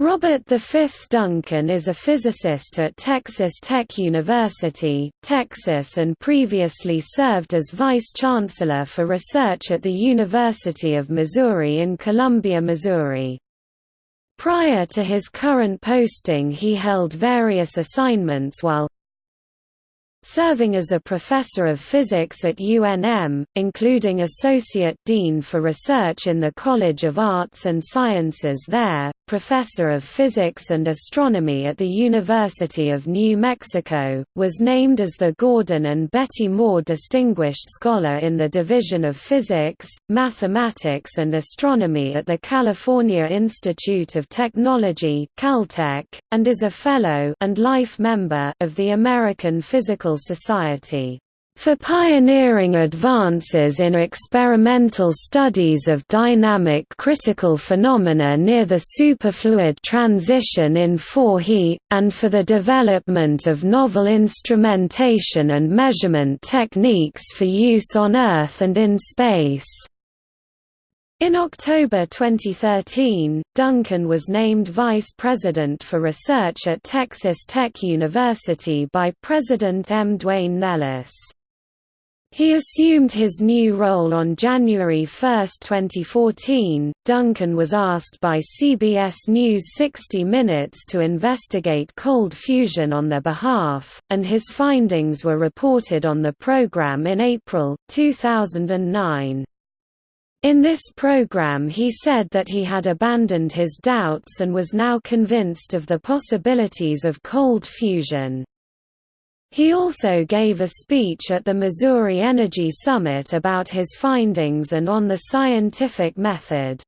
Robert V. Duncan is a physicist at Texas Tech University, Texas and previously served as Vice-Chancellor for Research at the University of Missouri in Columbia, Missouri. Prior to his current posting he held various assignments while serving as a professor of physics at UNM, including Associate Dean for Research in the College of Arts and Sciences there, Professor of Physics and Astronomy at the University of New Mexico, was named as the Gordon and Betty Moore Distinguished Scholar in the Division of Physics, Mathematics and Astronomy at the California Institute of Technology Caltech, and is a Fellow and life member of the American Physical Society for pioneering advances in experimental studies of dynamic critical phenomena near the superfluid transition in 4He, and for the development of novel instrumentation and measurement techniques for use on Earth and in space. In October 2013, Duncan was named Vice President for Research at Texas Tech University by President M. Duane Nellis. He assumed his new role on January 1, 2014. Duncan was asked by CBS News 60 Minutes to investigate cold fusion on their behalf, and his findings were reported on the program in April 2009. In this program he said that he had abandoned his doubts and was now convinced of the possibilities of cold fusion. He also gave a speech at the Missouri Energy Summit about his findings and on the scientific method.